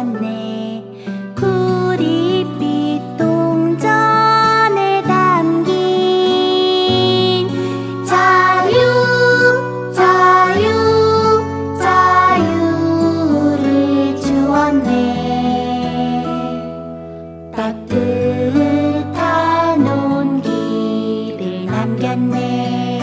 건네. 구릿빛 동전에 담긴 자유 자유 자유를 주었네. 따뜻한 온기를 남겼네.